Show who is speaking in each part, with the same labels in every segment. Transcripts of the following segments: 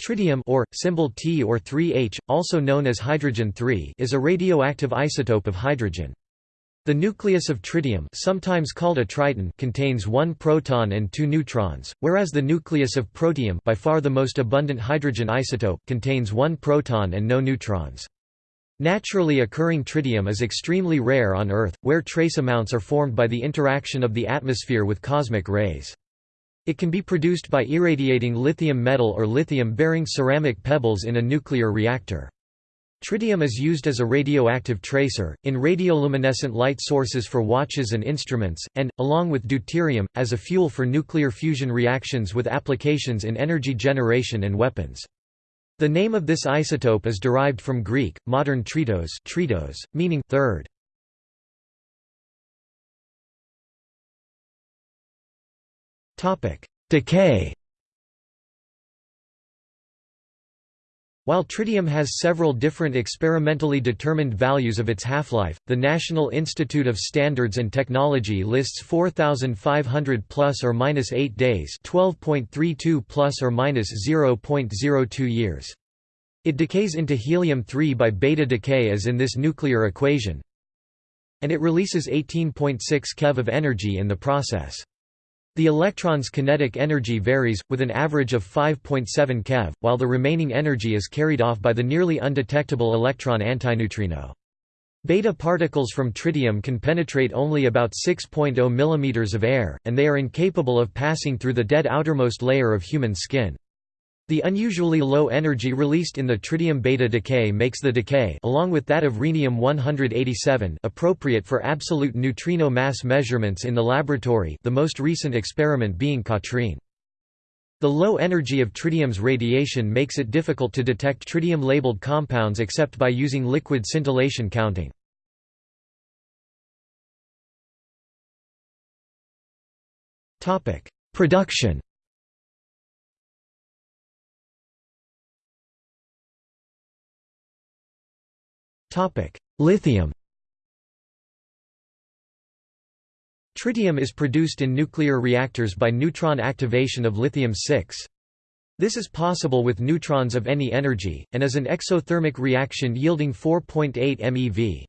Speaker 1: Tritium or, symbol T or 3H, also known as hydrogen 3 is a radioactive isotope of hydrogen. The nucleus of tritium sometimes called a triton contains one proton and two neutrons, whereas the nucleus of protium by far the most abundant hydrogen isotope contains one proton and no neutrons. Naturally occurring tritium is extremely rare on Earth, where trace amounts are formed by the interaction of the atmosphere with cosmic rays. It can be produced by irradiating lithium metal or lithium-bearing ceramic pebbles in a nuclear reactor. Tritium is used as a radioactive tracer, in radioluminescent light sources for watches and instruments, and, along with deuterium, as a fuel for nuclear fusion reactions with applications in energy generation and weapons. The name of this isotope is derived from Greek, modern tritos, tritos meaning third. Decay While tritium has several different experimentally determined values of its half-life, the National Institute of Standards and Technology lists 4500 plus or minus 8 days, 12.32 plus or minus 0.02 years. It decays into helium-3 by beta decay as in this nuclear equation, and it releases 18.6 keV of energy in the process. The electron's kinetic energy varies, with an average of 5.7 keV, while the remaining energy is carried off by the nearly undetectable electron antineutrino. Beta particles from tritium can penetrate only about 6.0 mm of air, and they are incapable of passing through the dead outermost layer of human skin. The unusually low energy released in the tritium beta decay makes the decay along with that of rhenium-187 appropriate for absolute neutrino mass measurements in the laboratory the most recent experiment being KATRIN. The low energy of tritium's radiation makes it difficult to detect tritium-labeled compounds except by using liquid scintillation counting. Production Lithium Tritium is produced in nuclear reactors by neutron activation of lithium-6. This is possible with neutrons of any energy, and is an exothermic reaction yielding 4.8 MeV.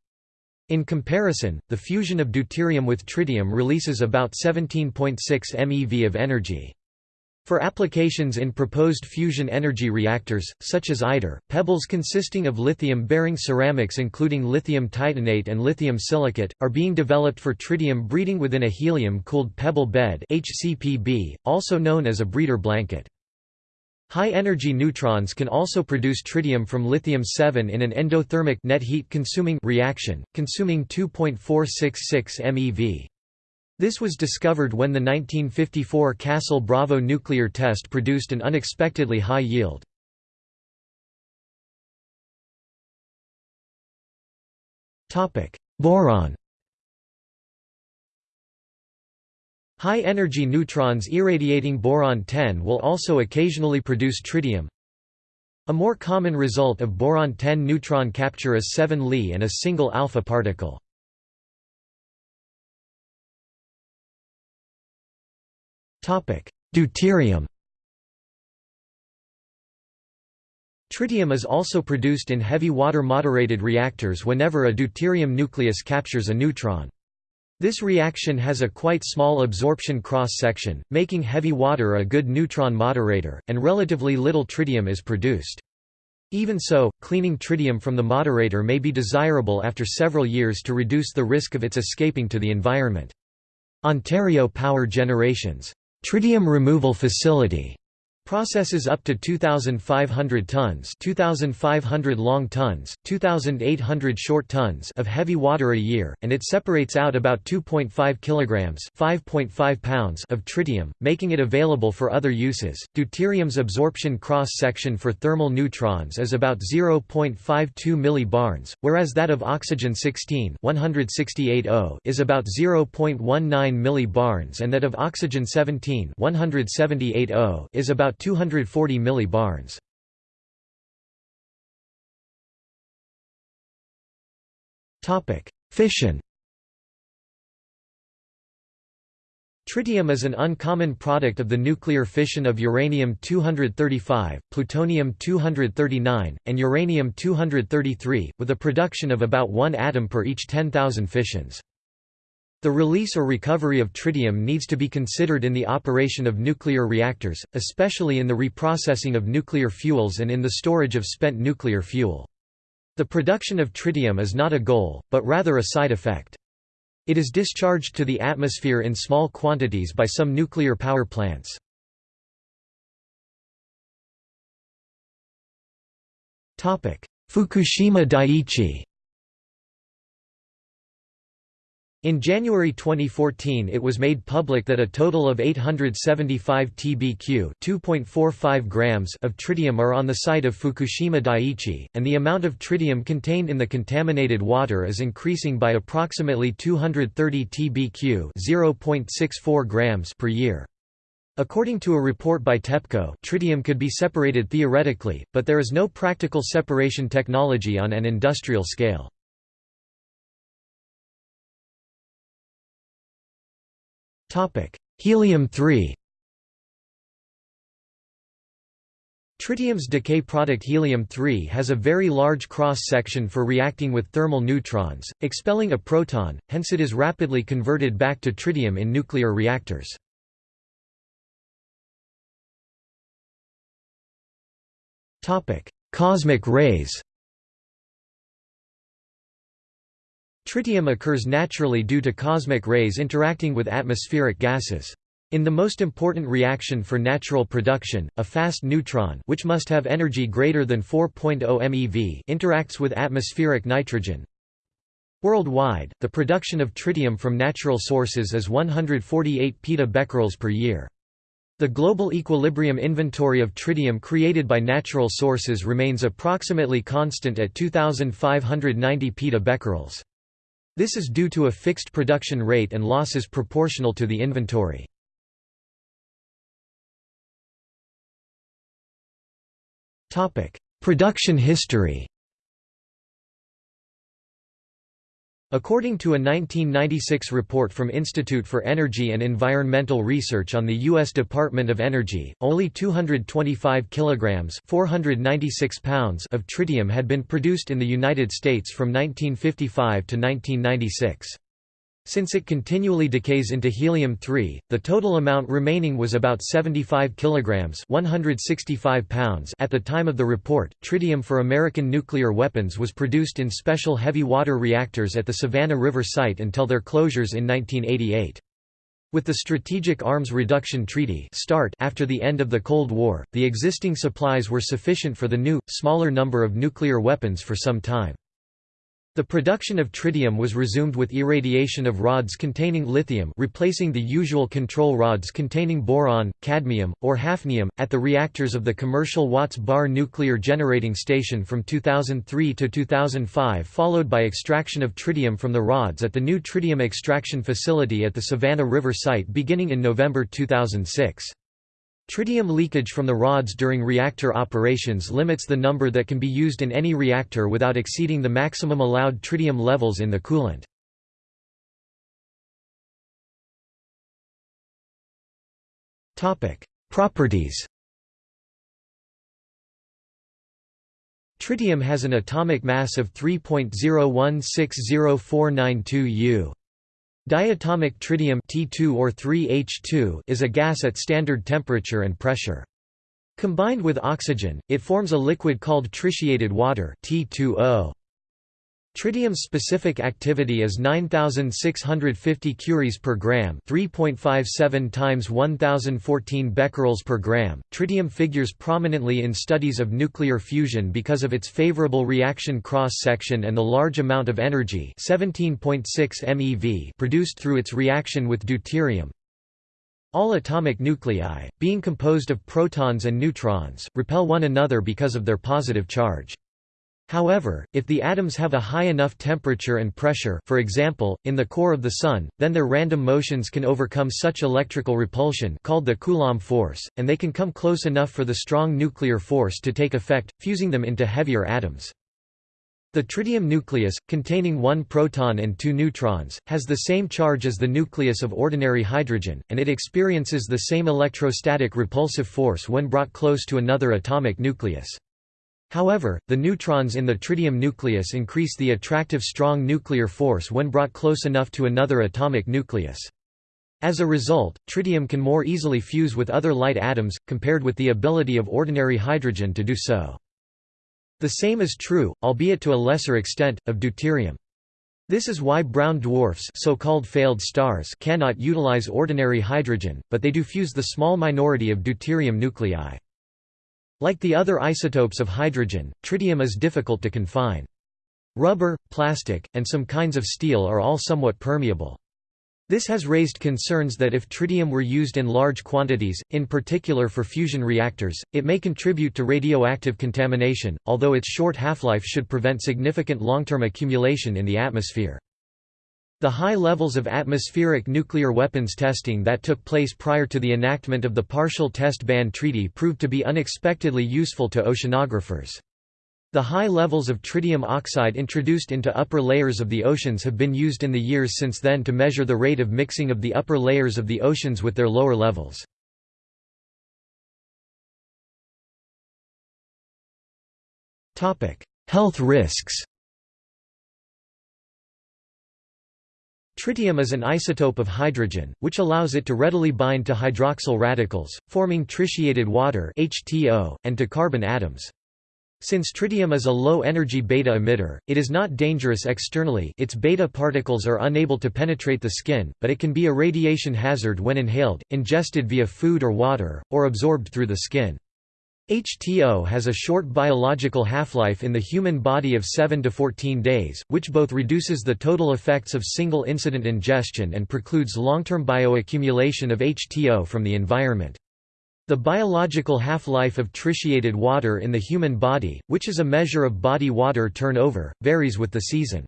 Speaker 1: In comparison, the fusion of deuterium with tritium releases about 17.6 MeV of energy. For applications in proposed fusion energy reactors, such as ITER, pebbles consisting of lithium-bearing ceramics including lithium titanate and lithium silicate, are being developed for tritium breeding within a helium-cooled pebble bed HCPB, also known as a breeder blanket. High-energy neutrons can also produce tritium from lithium-7 in an endothermic net heat consuming reaction, consuming 2.466 MeV. This was discovered when the 1954 Castle Bravo nuclear test produced an unexpectedly high yield. Boron High-energy neutrons irradiating boron-10 will also occasionally produce tritium. A more common result of boron-10 neutron capture is 7 Li and a single alpha particle. Deuterium Tritium is also produced in heavy water moderated reactors whenever a deuterium nucleus captures a neutron. This reaction has a quite small absorption cross-section, making heavy water a good neutron moderator, and relatively little tritium is produced. Even so, cleaning tritium from the moderator may be desirable after several years to reduce the risk of its escaping to the environment. Ontario Power Generations Tritium Removal Facility Processes up to 2,500 tons 2,500 long tons, 2,800 short tons of heavy water a year, and it separates out about 2.5 kilograms 5.5 pounds of tritium, making it available for other uses. Deuterium's absorption cross-section for thermal neutrons is about 0.52 millibarns, whereas that of oxygen-16 168O is about 0.19 millibarns and that of oxygen-17 178O is about 240 millibarns. Topic: Fission. Tritium is an uncommon product of the nuclear fission of uranium-235, plutonium-239, and uranium-233, with a production of about one atom per each 10,000 fissions. The release or recovery of tritium needs to be considered in the operation of nuclear reactors, especially in the reprocessing of nuclear fuels and in the storage of spent nuclear fuel. The production of tritium is not a goal, but rather a side effect. It is discharged to the atmosphere in small quantities by some nuclear power plants. Fukushima Daiichi In January 2014 it was made public that a total of 875 tbq 2.45 grams of tritium are on the site of Fukushima Daiichi, and the amount of tritium contained in the contaminated water is increasing by approximately 230 tbq 0.64 grams per year. According to a report by TEPCO tritium could be separated theoretically, but there is no practical separation technology on an industrial scale. Helium-3 Tritium's decay product helium-3 has a very large cross-section for reacting with thermal neutrons, expelling a proton, hence it is rapidly converted back to tritium in nuclear reactors. Cosmic rays Tritium occurs naturally due to cosmic rays interacting with atmospheric gases. In the most important reaction for natural production, a fast neutron which must have energy greater than 4.0 MeV interacts with atmospheric nitrogen. Worldwide, the production of tritium from natural sources is 148 petabecquerels per year. The global equilibrium inventory of tritium created by natural sources remains approximately constant at 2590 petabecquerels. This is due to a fixed production rate and losses proportional to the inventory. Production history According to a 1996 report from Institute for Energy and Environmental Research on the U.S. Department of Energy, only 225 kilograms (496 pounds) of tritium had been produced in the United States from 1955 to 1996. Since it continually decays into helium-3, the total amount remaining was about 75 kilograms (165 pounds) at the time of the report. Tritium for American nuclear weapons was produced in special heavy water reactors at the Savannah River site until their closures in 1988. With the Strategic Arms Reduction Treaty START after the end of the Cold War, the existing supplies were sufficient for the new, smaller number of nuclear weapons for some time. The production of tritium was resumed with irradiation of rods containing lithium replacing the usual control rods containing boron, cadmium, or hafnium, at the reactors of the commercial Watts Bar nuclear generating station from 2003 to 2005 followed by extraction of tritium from the rods at the new tritium extraction facility at the Savannah River site beginning in November 2006. Tritium leakage from the rods during reactor operations limits the number that can be used in any reactor without exceeding the maximum allowed tritium levels in the coolant. Properties Tritium has an atomic mass of 3.0160492 U. Diatomic tritium T2 or 3H2 is a gas at standard temperature and pressure. Combined with oxygen, it forms a liquid called tritiated water T2O. Tritium's specific activity is 9650 curies per gram, 3.57 times 1014 becquerels per gram. Tritium figures prominently in studies of nuclear fusion because of its favorable reaction cross section and the large amount of energy, 17.6 MeV, produced through its reaction with deuterium. All atomic nuclei, being composed of protons and neutrons, repel one another because of their positive charge. However, if the atoms have a high enough temperature and pressure for example, in the core of the Sun, then their random motions can overcome such electrical repulsion called the Coulomb force, and they can come close enough for the strong nuclear force to take effect, fusing them into heavier atoms. The tritium nucleus, containing one proton and two neutrons, has the same charge as the nucleus of ordinary hydrogen, and it experiences the same electrostatic repulsive force when brought close to another atomic nucleus. However, the neutrons in the tritium nucleus increase the attractive strong nuclear force when brought close enough to another atomic nucleus. As a result, tritium can more easily fuse with other light atoms, compared with the ability of ordinary hydrogen to do so. The same is true, albeit to a lesser extent, of deuterium. This is why brown dwarfs so-called failed stars cannot utilize ordinary hydrogen, but they do fuse the small minority of deuterium nuclei. Like the other isotopes of hydrogen, tritium is difficult to confine. Rubber, plastic, and some kinds of steel are all somewhat permeable. This has raised concerns that if tritium were used in large quantities, in particular for fusion reactors, it may contribute to radioactive contamination, although its short half-life should prevent significant long-term accumulation in the atmosphere. The high levels of atmospheric nuclear weapons testing that took place prior to the enactment of the Partial Test Ban Treaty proved to be unexpectedly useful to oceanographers. The high levels of tritium oxide introduced into upper layers of the oceans have been used in the years since then to measure the rate of mixing of the upper layers of the oceans with their lower levels. Health risks Tritium is an isotope of hydrogen, which allows it to readily bind to hydroxyl radicals, forming tritiated water (HTO) and to carbon atoms. Since tritium is a low-energy beta emitter, it is not dangerous externally its beta particles are unable to penetrate the skin, but it can be a radiation hazard when inhaled, ingested via food or water, or absorbed through the skin. HTO has a short biological half-life in the human body of 7 to 14 days, which both reduces the total effects of single-incident ingestion and precludes long-term bioaccumulation of HTO from the environment. The biological half-life of tritiated water in the human body, which is a measure of body water turnover, varies with the season.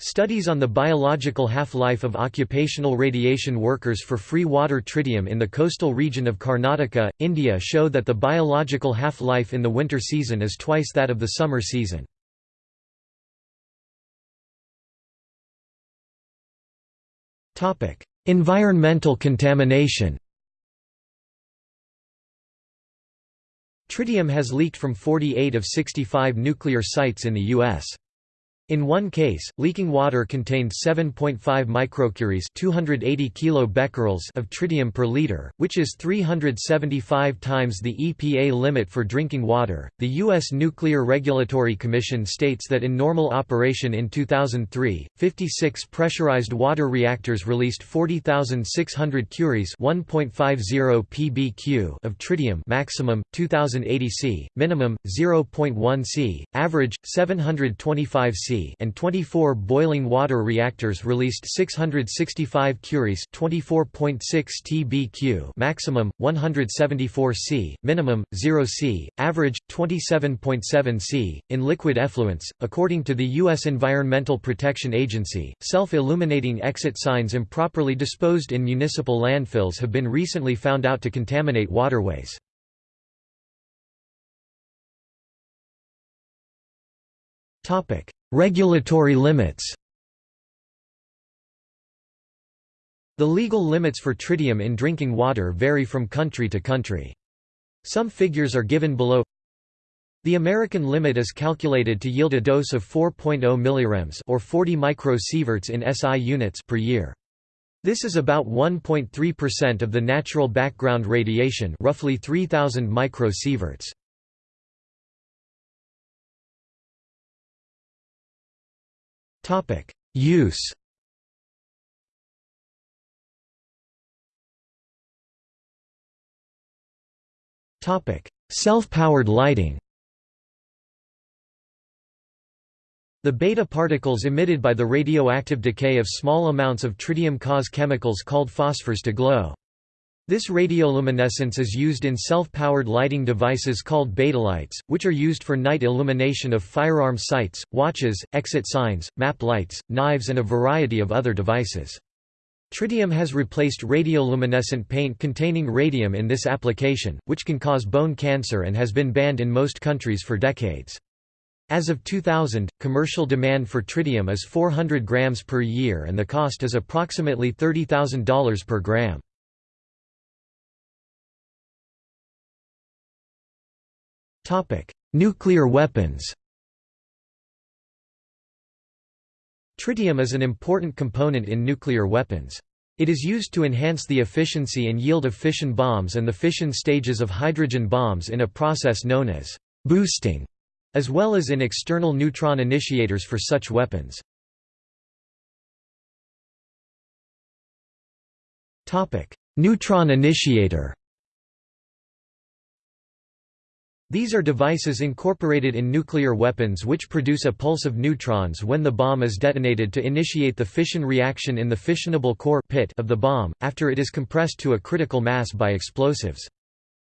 Speaker 1: Studies on the biological half-life of occupational radiation workers for free water tritium in the coastal region of Karnataka, India show that the biological half-life in the winter season is twice that of the summer season. Environmental contamination Tritium has leaked from 48 of 65 nuclear sites in the U.S. In one case, leaking water contained 7.5 microcuries 280 kilobecquerels of tritium per liter, which is 375 times the EPA limit for drinking water. The U.S. Nuclear Regulatory Commission states that in normal operation in 2003, 56 pressurized water reactors released 40,600 curies 1.50 pbq of tritium maximum, 2080 c, minimum, 0.1 c, average, 725 c and 24 boiling water reactors released 665 curies 24.6 tbq maximum 174 c minimum 0 c average 27.7 c in liquid effluents according to the US Environmental Protection Agency. Self-illuminating exit signs improperly disposed in municipal landfills have been recently found out to contaminate waterways Topic: Regulatory limits. The legal limits for tritium in drinking water vary from country to country. Some figures are given below. The American limit is calculated to yield a dose of 4.0 mg or 40 microsieverts in SI units per year. This is about 1.3% of the natural background radiation, roughly 3000 microsieverts. Topic: Use. Topic: Self-powered lighting. The beta particles emitted by the radioactive decay of small amounts of tritium cause chemicals called phosphors to glow. This radioluminescence is used in self-powered lighting devices called betalights, which are used for night illumination of firearm sights, watches, exit signs, map lights, knives and a variety of other devices. Tritium has replaced radioluminescent paint containing radium in this application, which can cause bone cancer and has been banned in most countries for decades. As of 2000, commercial demand for tritium is 400 grams per year and the cost is approximately $30,000 per gram. Nuclear weapons Tritium is an important component in nuclear weapons. It is used to enhance the efficiency and yield of fission bombs and the fission stages of hydrogen bombs in a process known as boosting, as well as in external neutron initiators for such weapons. Neutron initiator These are devices incorporated in nuclear weapons which produce a pulse of neutrons when the bomb is detonated to initiate the fission reaction in the fissionable core pit of the bomb, after it is compressed to a critical mass by explosives.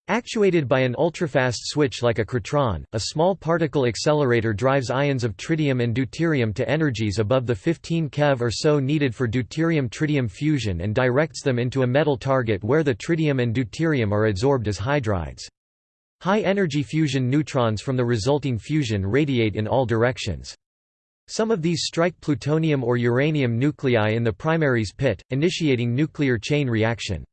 Speaker 1: Actuated by an ultrafast switch like a krytron, a small particle accelerator drives ions of tritium and deuterium to energies above the 15 keV or so needed for deuterium-tritium fusion and directs them into a metal target where the tritium and deuterium are adsorbed as hydrides. High-energy fusion neutrons from the resulting fusion radiate in all directions. Some of these strike plutonium or uranium nuclei in the primaries pit, initiating nuclear chain reaction.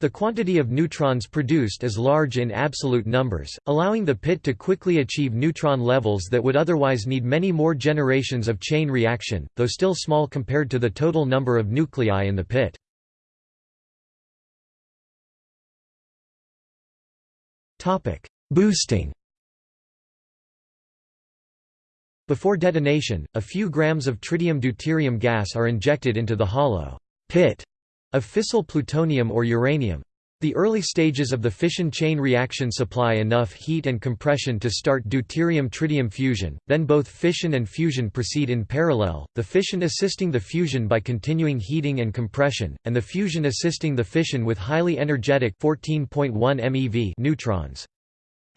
Speaker 1: The quantity of neutrons produced is large in absolute numbers, allowing the pit to quickly achieve neutron levels that would otherwise need many more generations of chain reaction, though still small compared to the total number of nuclei in the pit. Boosting Before detonation, a few grams of tritium-deuterium gas are injected into the hollow pit of fissile plutonium or uranium. The early stages of the fission chain reaction supply enough heat and compression to start deuterium-tritium fusion, then both fission and fusion proceed in parallel, the fission assisting the fusion by continuing heating and compression, and the fusion assisting the fission with highly energetic 14.1 MeV neutrons.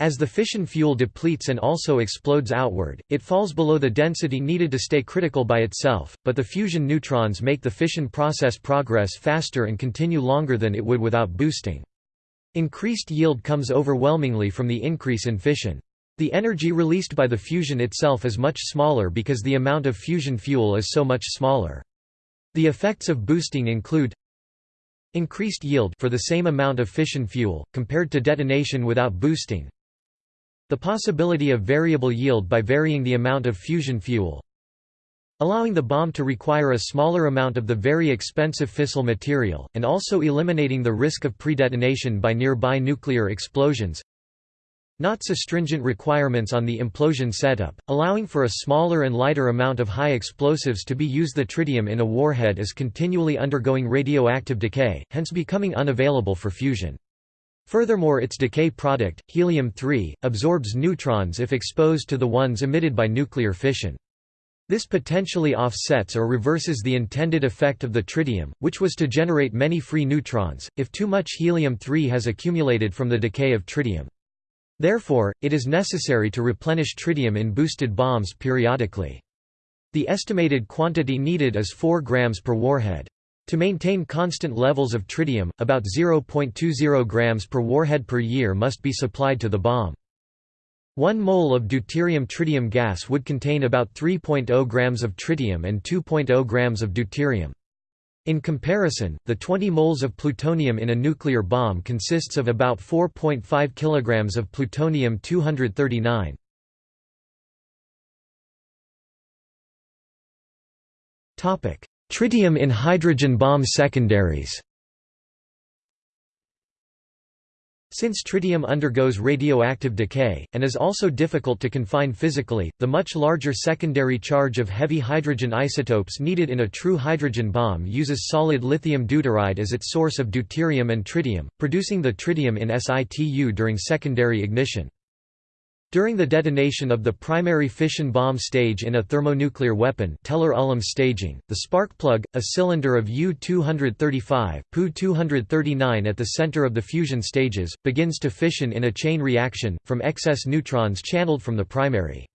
Speaker 1: As the fission fuel depletes and also explodes outward, it falls below the density needed to stay critical by itself, but the fusion neutrons make the fission process progress faster and continue longer than it would without boosting. Increased yield comes overwhelmingly from the increase in fission. The energy released by the fusion itself is much smaller because the amount of fusion fuel is so much smaller. The effects of boosting include increased yield for the same amount of fission fuel, compared to detonation without boosting, the possibility of variable yield by varying the amount of fusion fuel, allowing the bomb to require a smaller amount of the very expensive fissile material, and also eliminating the risk of pre-detonation by nearby nuclear explosions. Not so stringent requirements on the implosion setup, allowing for a smaller and lighter amount of high explosives to be used. The tritium in a warhead is continually undergoing radioactive decay, hence becoming unavailable for fusion. Furthermore its decay product, helium-3, absorbs neutrons if exposed to the ones emitted by nuclear fission. This potentially offsets or reverses the intended effect of the tritium, which was to generate many free neutrons, if too much helium-3 has accumulated from the decay of tritium. Therefore, it is necessary to replenish tritium in boosted bombs periodically. The estimated quantity needed is 4 grams per warhead. To maintain constant levels of tritium, about 0.20 grams per warhead per year must be supplied to the bomb. 1 mole of deuterium-tritium gas would contain about 3.0 grams of tritium and 2.0 grams of deuterium. In comparison, the 20 moles of plutonium in a nuclear bomb consists of about 4.5 kilograms of plutonium-239. Topic: Tritium in hydrogen bomb secondaries Since tritium undergoes radioactive decay, and is also difficult to confine physically, the much larger secondary charge of heavy hydrogen isotopes needed in a true hydrogen bomb uses solid lithium deuteride as its source of deuterium and tritium, producing the tritium in situ during secondary ignition. During the detonation of the primary fission bomb stage in a thermonuclear weapon Teller-Ulam staging, the spark plug, a cylinder of U-235, Pu-239 at the center of the fusion stages, begins to fission in a chain reaction, from excess neutrons channeled from the primary.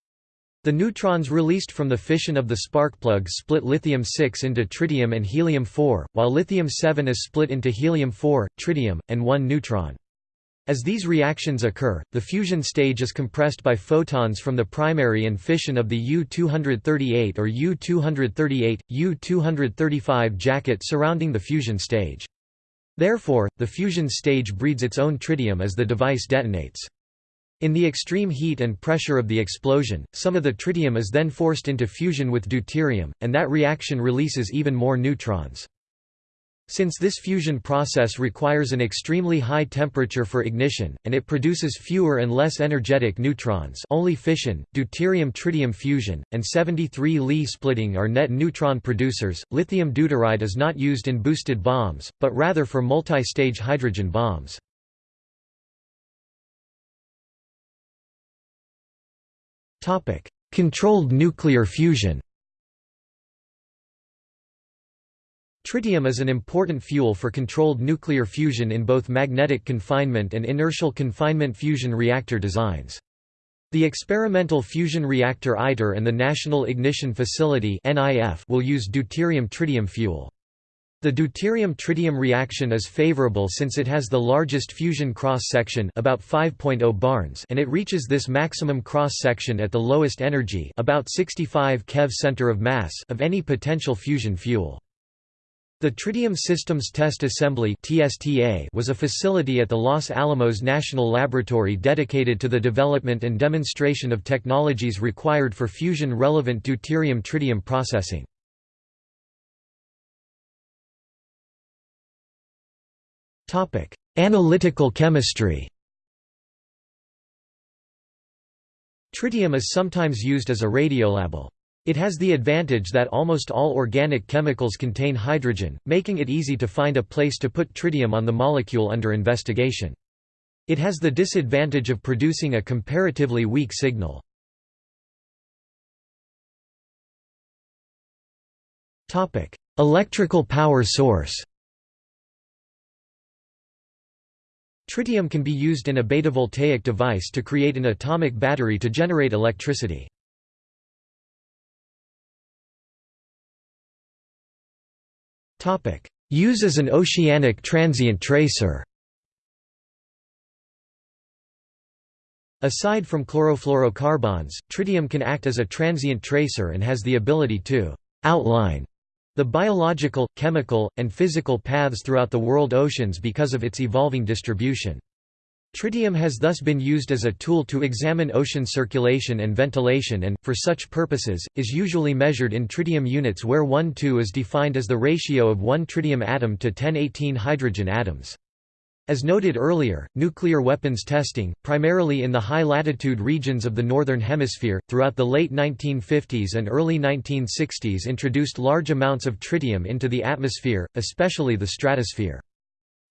Speaker 1: The neutrons released from the fission of the spark plug split lithium-6 into tritium and helium-4, while lithium-7 is split into helium-4, tritium, and 1 neutron. As these reactions occur, the fusion stage is compressed by photons from the primary and fission of the U-238 or U-238, U-235 jacket surrounding the fusion stage. Therefore, the fusion stage breeds its own tritium as the device detonates. In the extreme heat and pressure of the explosion, some of the tritium is then forced into fusion with deuterium, and that reaction releases even more neutrons. Since this fusion process requires an extremely high temperature for ignition, and it produces fewer and less energetic neutrons only fission, deuterium-tritium fusion, and 73 Li splitting are net neutron producers, lithium deuteride is not used in boosted bombs, but rather for multi-stage hydrogen bombs. Controlled nuclear fusion Tritium is an important fuel for controlled nuclear fusion in both magnetic confinement and inertial confinement fusion reactor designs. The Experimental Fusion Reactor ITER and the National Ignition Facility will use deuterium-tritium fuel. The deuterium-tritium reaction is favorable since it has the largest fusion cross-section about 5.0 barns and it reaches this maximum cross-section at the lowest energy about 65 keV center of mass of any potential fusion fuel. The Tritium Systems Test Assembly was a facility at the Los Alamos National Laboratory dedicated to the development and demonstration of technologies required for fusion-relevant deuterium-tritium processing. Analytical chemistry Tritium is sometimes used as a radiolabel. It has the advantage that almost all organic chemicals contain hydrogen, making it easy to find a place to put tritium on the molecule under investigation. It has the disadvantage of producing a comparatively weak signal. Electrical power source Tritium can be used in a betavoltaic device to create an atomic battery to generate electricity. Use as an oceanic transient tracer Aside from chlorofluorocarbons, tritium can act as a transient tracer and has the ability to «outline» the biological, chemical, and physical paths throughout the world oceans because of its evolving distribution. Tritium has thus been used as a tool to examine ocean circulation and ventilation and, for such purposes, is usually measured in tritium units where 1-2 is defined as the ratio of one tritium atom to 1018 hydrogen atoms. As noted earlier, nuclear weapons testing, primarily in the high-latitude regions of the Northern Hemisphere, throughout the late 1950s and early 1960s introduced large amounts of tritium into the atmosphere, especially the stratosphere.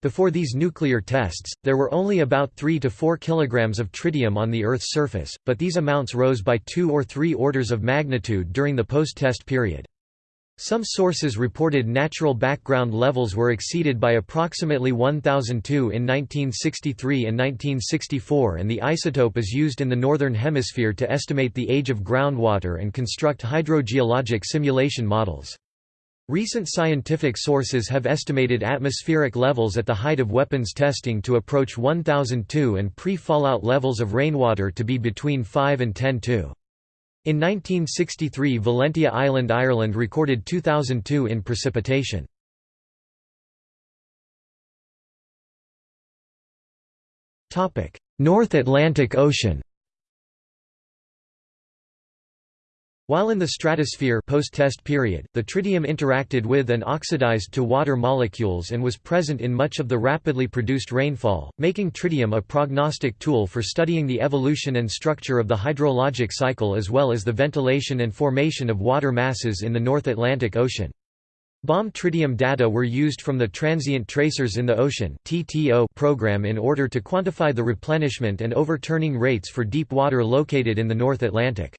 Speaker 1: Before these nuclear tests, there were only about 3 to 4 kilograms of tritium on the Earth's surface, but these amounts rose by two or three orders of magnitude during the post-test period. Some sources reported natural background levels were exceeded by approximately 1002 in 1963 and 1964 and the isotope is used in the Northern Hemisphere to estimate the age of groundwater and construct hydrogeologic simulation models. Recent scientific sources have estimated atmospheric levels at the height of weapons testing to approach 1002 and pre-fallout levels of rainwater to be between 5 and 10 2. In 1963 Valentia Island Ireland recorded 2002 in precipitation. North Atlantic Ocean While in the stratosphere post-test period, the tritium interacted with and oxidized to water molecules and was present in much of the rapidly produced rainfall, making tritium a prognostic tool for studying the evolution and structure of the hydrologic cycle as well as the ventilation and formation of water masses in the North Atlantic Ocean. Bomb tritium data were used from the Transient Tracers in the Ocean program in order to quantify the replenishment and overturning rates for deep water located in the North Atlantic.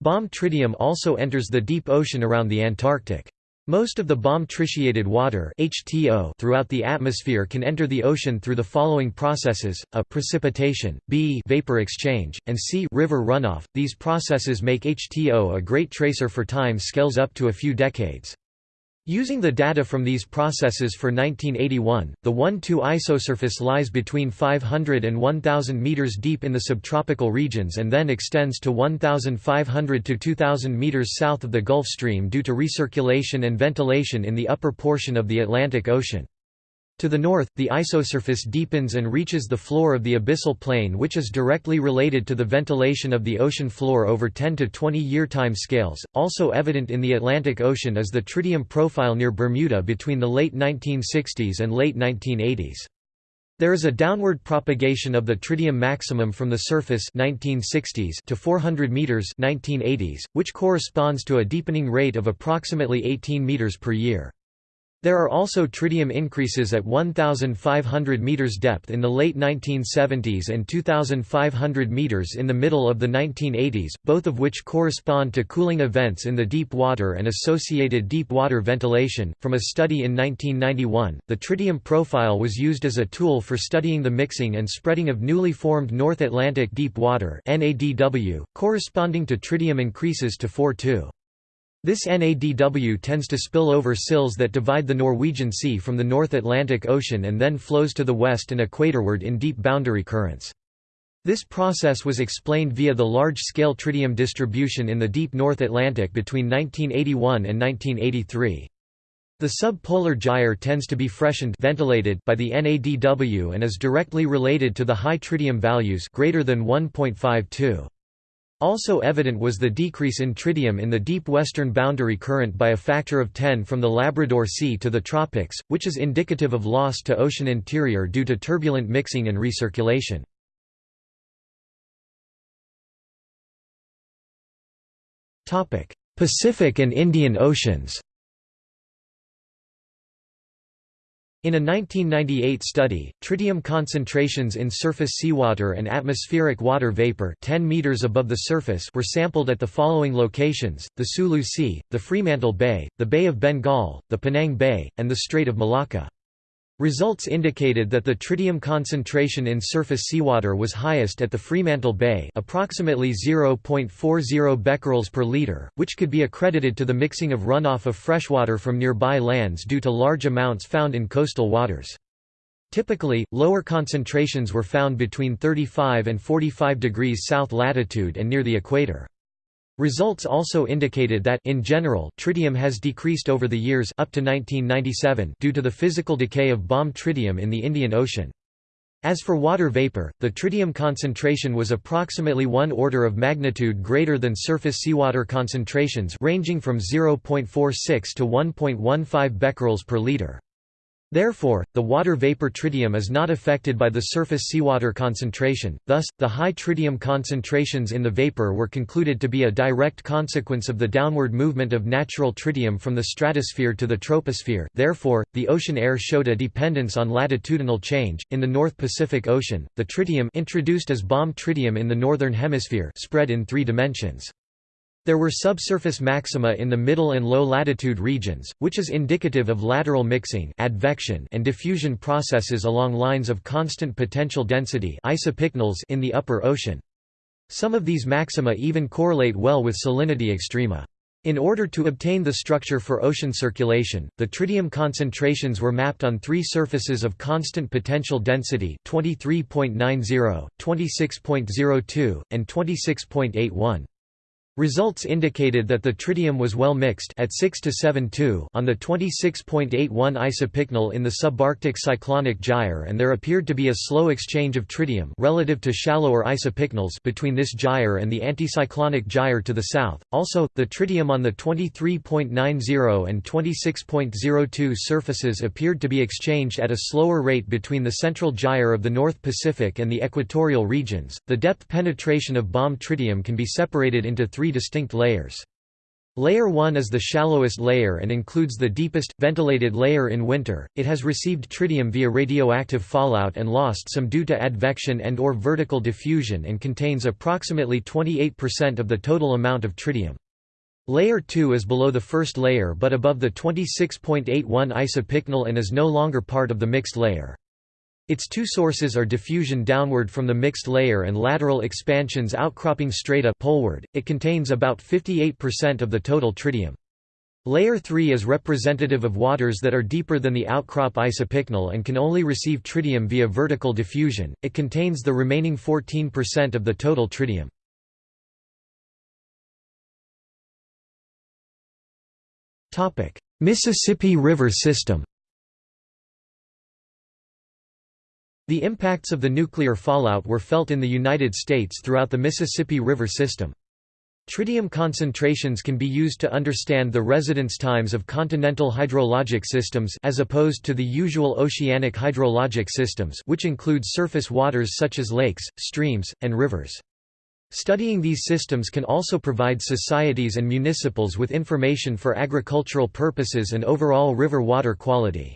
Speaker 1: Bomb tritium also enters the deep ocean around the Antarctic. Most of the bomb tritiated water HTO throughout the atmosphere can enter the ocean through the following processes: a precipitation, b vapor exchange, and c river runoff. These processes make HTO a great tracer for time scales up to a few decades. Using the data from these processes for 1981, the 1–2 isosurface lies between 500 and 1,000 meters deep in the subtropical regions and then extends to 1,500 to 2,000 meters south of the Gulf Stream due to recirculation and ventilation in the upper portion of the Atlantic Ocean. To the north, the isosurface deepens and reaches the floor of the abyssal plain which is directly related to the ventilation of the ocean floor over 10 to 20 year time scales. Also evident in the Atlantic Ocean is the tritium profile near Bermuda between the late 1960s and late 1980s. There is a downward propagation of the tritium maximum from the surface 1960s to 400 meters 1980s, which corresponds to a deepening rate of approximately 18 meters per year. There are also tritium increases at 1,500 meters depth in the late 1970s and 2,500 meters in the middle of the 1980s, both of which correspond to cooling events in the deep water and associated deep water ventilation. From a study in 1991, the tritium profile was used as a tool for studying the mixing and spreading of newly formed North Atlantic deep water (NADW), corresponding to tritium increases to 4.2. This NADW tends to spill over sills that divide the Norwegian Sea from the North Atlantic Ocean and then flows to the west and equatorward in deep boundary currents. This process was explained via the large-scale tritium distribution in the deep North Atlantic between 1981 and 1983. The subpolar gyre tends to be freshened ventilated by the NADW and is directly related to the high tritium values greater than 1.52. Also evident was the decrease in tritium in the deep western boundary current by a factor of 10 from the Labrador Sea to the tropics, which is indicative of loss to ocean interior due to turbulent mixing and recirculation. Pacific and Indian Oceans In a 1998 study, tritium concentrations in surface seawater and atmospheric water vapor 10 meters above the surface were sampled at the following locations, the Sulu Sea, the Fremantle Bay, the Bay of Bengal, the Penang Bay, and the Strait of Malacca. Results indicated that the tritium concentration in surface seawater was highest at the Fremantle Bay approximately 0.40 becquerels per liter, which could be accredited to the mixing of runoff of freshwater from nearby lands due to large amounts found in coastal waters. Typically, lower concentrations were found between 35 and 45 degrees south latitude and near the equator. Results also indicated that in general, tritium has decreased over the years up to 1997 due to the physical decay of bomb tritium in the Indian Ocean. As for water vapor, the tritium concentration was approximately one order of magnitude greater than surface seawater concentrations ranging from 0.46 to 1.15 becquerels per liter. Therefore, the water vapor tritium is not affected by the surface seawater concentration, thus, the high tritium concentrations in the vapor were concluded to be a direct consequence of the downward movement of natural tritium from the stratosphere to the troposphere. Therefore, the ocean air showed a dependence on latitudinal change. In the North Pacific Ocean, the tritium introduced as bomb tritium in the northern hemisphere spread in three dimensions. There were subsurface maxima in the middle and low latitude regions, which is indicative of lateral mixing advection and diffusion processes along lines of constant potential density in the upper ocean. Some of these maxima even correlate well with salinity extrema. In order to obtain the structure for ocean circulation, the tritium concentrations were mapped on three surfaces of constant potential density 23.90, 26.02, and 26.81. Results indicated that the tritium was well mixed at 6 to 7 on the 26.81 isopycnal in the subarctic cyclonic gyre and there appeared to be a slow exchange of tritium relative to shallower isopycnals between this gyre and the anticyclonic gyre to the south. Also, the tritium on the 23.90 and 26.02 surfaces appeared to be exchanged at a slower rate between the central gyre of the North Pacific and the equatorial regions. The depth penetration of bomb tritium can be separated into three three distinct layers. Layer 1 is the shallowest layer and includes the deepest, ventilated layer in winter. It has received tritium via radioactive fallout and lost some due to advection and or vertical diffusion and contains approximately 28% of the total amount of tritium. Layer 2 is below the first layer but above the 26.81 isopycnal and is no longer part of the mixed layer. Its two sources are diffusion downward from the mixed layer and lateral expansions outcropping straight up poleward. It contains about 58% of the total tritium. Layer 3 is representative of waters that are deeper than the outcrop isopycnal and can only receive tritium via vertical diffusion. It contains the remaining 14% of the total tritium. Topic: Mississippi River system. The impacts of the nuclear fallout were felt in the United States throughout the Mississippi River system. Tritium concentrations can be used to understand the residence times of continental hydrologic systems as opposed to the usual oceanic hydrologic systems which include surface waters such as lakes, streams, and rivers. Studying these systems can also provide societies and municipals with information for agricultural purposes and overall river water quality.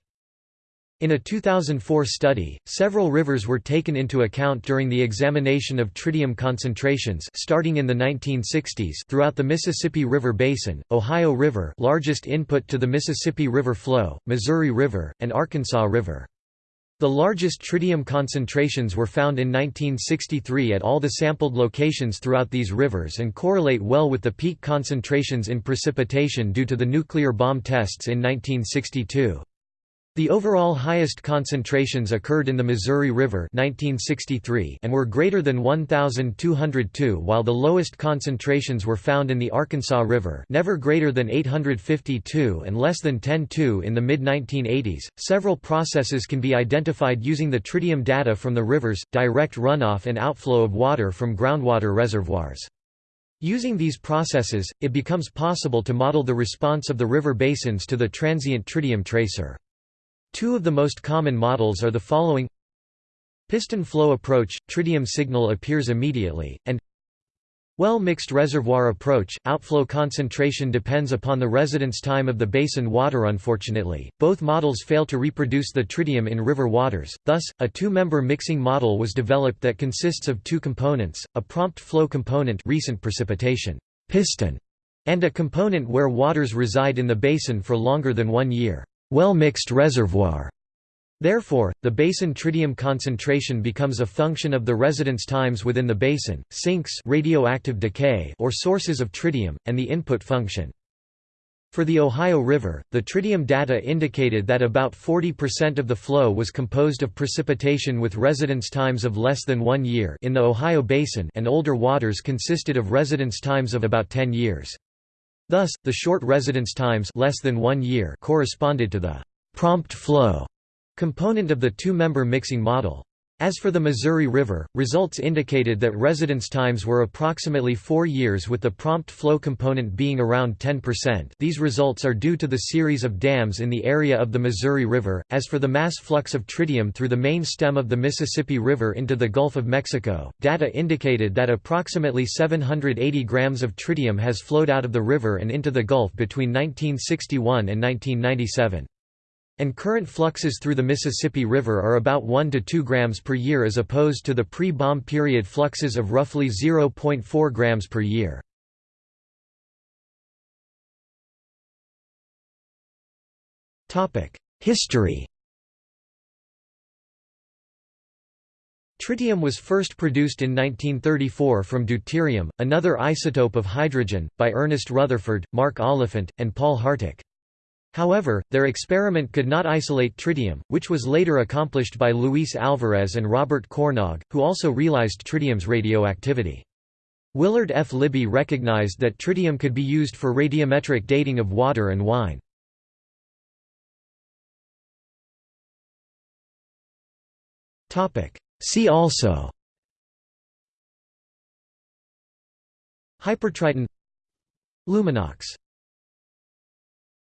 Speaker 1: In a 2004 study, several rivers were taken into account during the examination of tritium concentrations starting in the 1960s throughout the Mississippi River Basin, Ohio River largest input to the Mississippi River flow, Missouri River, and Arkansas River. The largest tritium concentrations were found in 1963 at all the sampled locations throughout these rivers and correlate well with the peak concentrations in precipitation due to the nuclear bomb tests in 1962. The overall highest concentrations occurred in the Missouri River 1963 and were greater than 1,202 while the lowest concentrations were found in the Arkansas River never greater than 852 and less than 10.2 in the mid-1980s. Several processes can be identified using the tritium data from the rivers, direct runoff and outflow of water from groundwater reservoirs. Using these processes, it becomes possible to model the response of the river basins to the transient tritium tracer. Two of the most common models are the following. Piston flow approach – tritium signal appears immediately, and well-mixed reservoir approach – outflow concentration depends upon the residence time of the basin water. Unfortunately, both models fail to reproduce the tritium in river waters, thus, a two-member mixing model was developed that consists of two components, a prompt flow component recent precipitation piston, and a component where waters reside in the basin for longer than one year well-mixed reservoir. Therefore, the basin tritium concentration becomes a function of the residence times within the basin, sinks radioactive decay or sources of tritium, and the input function. For the Ohio River, the tritium data indicated that about 40% of the flow was composed of precipitation with residence times of less than one year in the Ohio Basin and older waters consisted of residence times of about 10 years. Thus, the short residence times less than one year corresponded to the «prompt flow» component of the two-member mixing model. As for the Missouri River, results indicated that residence times were approximately four years with the prompt flow component being around 10%. These results are due to the series of dams in the area of the Missouri River. As for the mass flux of tritium through the main stem of the Mississippi River into the Gulf of Mexico, data indicated that approximately 780 grams of tritium has flowed out of the river and into the Gulf between 1961 and 1997 and current fluxes through the Mississippi River are about 1 to 2 grams per year as opposed to the pre-bomb period fluxes of roughly 0.4 grams per year. History Tritium was first produced in 1934 from deuterium, another isotope of hydrogen, by Ernest Rutherford, Mark Oliphant, and Paul Harteck. However, their experiment could not isolate tritium, which was later accomplished by Luis Alvarez and Robert Cornog, who also realized tritium's radioactivity. Willard F. Libby recognized that tritium could be used for radiometric dating of water and wine. See also Hypertriton Luminox